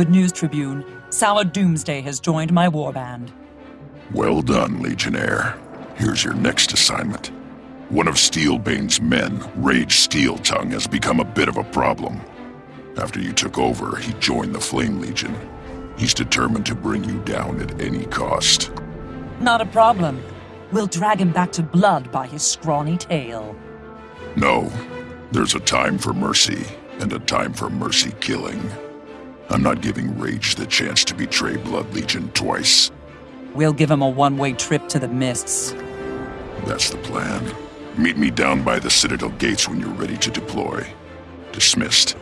Good news, Tribune. Sour Doomsday has joined my warband. Well done, Legionnaire. Here's your next assignment. One of Steelbane's men, Rage Steeltongue, has become a bit of a problem. After you took over, he joined the Flame Legion. He's determined to bring you down at any cost. Not a problem. We'll drag him back to blood by his scrawny tail. No. There's a time for mercy, and a time for mercy killing. I'm not giving Rage the chance to betray Blood Legion twice. We'll give him a one-way trip to the mists. That's the plan. Meet me down by the Citadel gates when you're ready to deploy. Dismissed.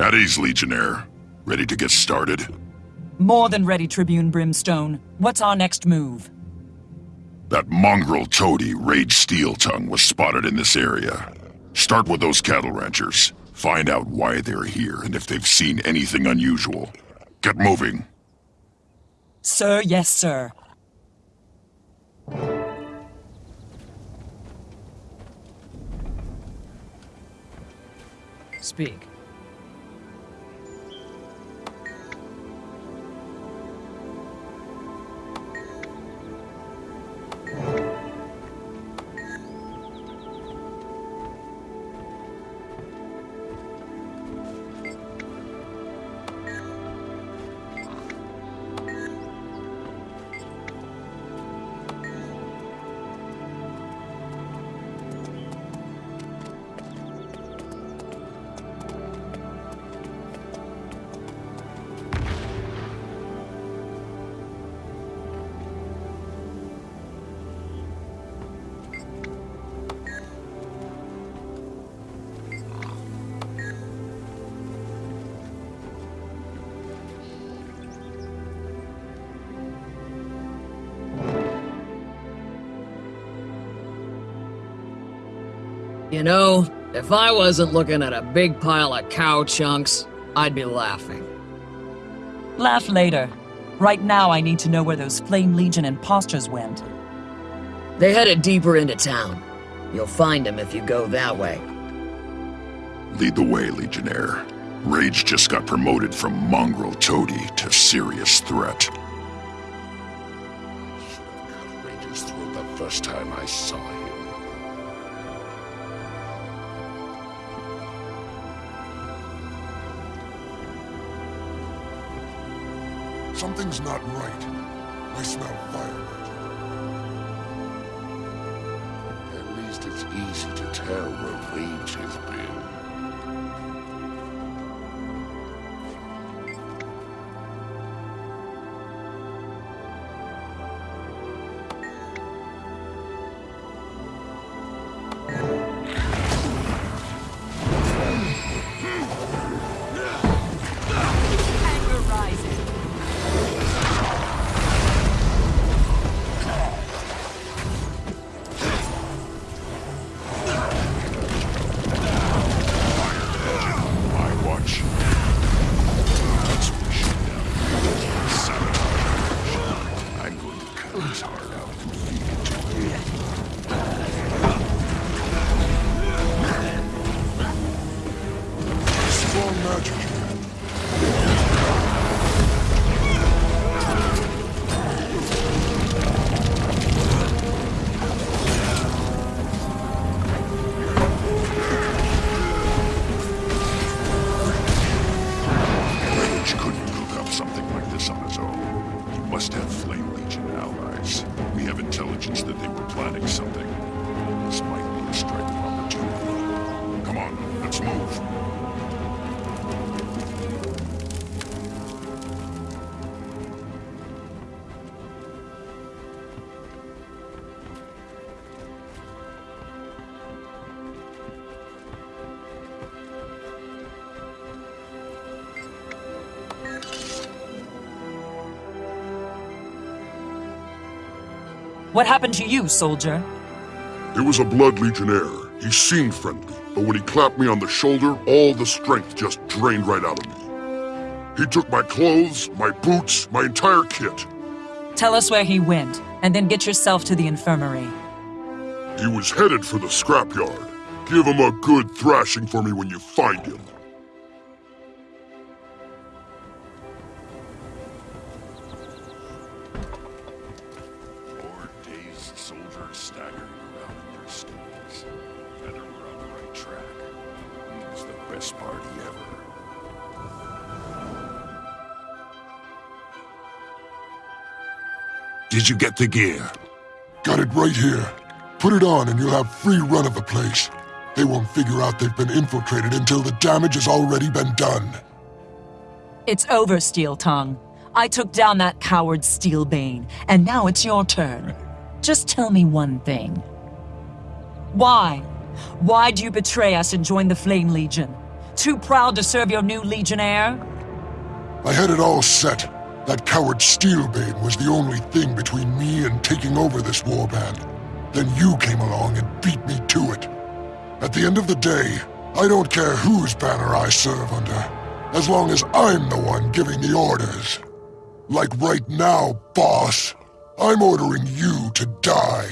At ease, Legionnaire. Ready to get started? More than ready, Tribune Brimstone. What's our next move? That mongrel toady, Rage Steel Tongue, was spotted in this area. Start with those cattle ranchers. Find out why they're here and if they've seen anything unusual. Get moving. Sir, yes, sir. Speak. You know, if I wasn't looking at a big pile of cow chunks, I'd be laughing. Laugh later. Right now, I need to know where those Flame Legion imposters went. They headed deeper into town. You'll find them if you go that way. Lead the way, Legionnaire. Rage just got promoted from mongrel toady to serious threat. Should have cut Rage's throat the first time I saw him. Something's not right. I smell firewood. At least it's easy to tell where Rage has been. Mark out. What happened to you, soldier? It was a Blood Legionnaire. He seemed friendly, but when he clapped me on the shoulder, all the strength just drained right out of me. He took my clothes, my boots, my entire kit. Tell us where he went, and then get yourself to the infirmary. He was headed for the scrapyard. Give him a good thrashing for me when you find him. Best party ever. Did you get the gear? Got it right here. Put it on and you'll have free run of the place. They won't figure out they've been infiltrated until the damage has already been done. It's over, Steel Tongue. I took down that coward Steelbane, and now it's your turn. Just tell me one thing. Why? Why do you betray us and join the Flame Legion? Too proud to serve your new Legionnaire? I had it all set. That coward Steelbane was the only thing between me and taking over this warband. Then you came along and beat me to it. At the end of the day, I don't care whose banner I serve under, as long as I'm the one giving the orders. Like right now, boss, I'm ordering you to die.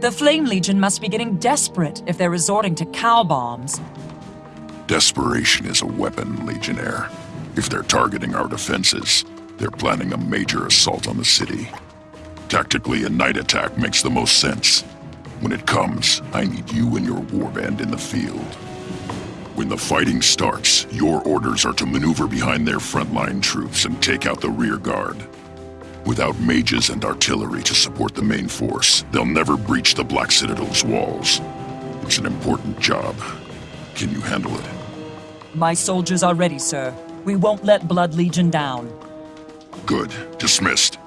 The Flame Legion must be getting desperate if they're resorting to cow bombs. Desperation is a weapon, Legionnaire. If they're targeting our defenses, they're planning a major assault on the city. Tactically, a night attack makes the most sense. When it comes, I need you and your warband in the field. When the fighting starts, your orders are to maneuver behind their frontline troops and take out the rear guard. Without mages and artillery to support the main force, they'll never breach the Black Citadel's walls. It's an important job. Can you handle it? My soldiers are ready, sir. We won't let Blood Legion down. Good. Dismissed.